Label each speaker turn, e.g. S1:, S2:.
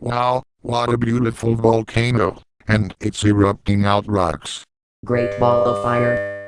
S1: Wow, what a beautiful volcano. And it's erupting out rocks.
S2: Great ball of fire.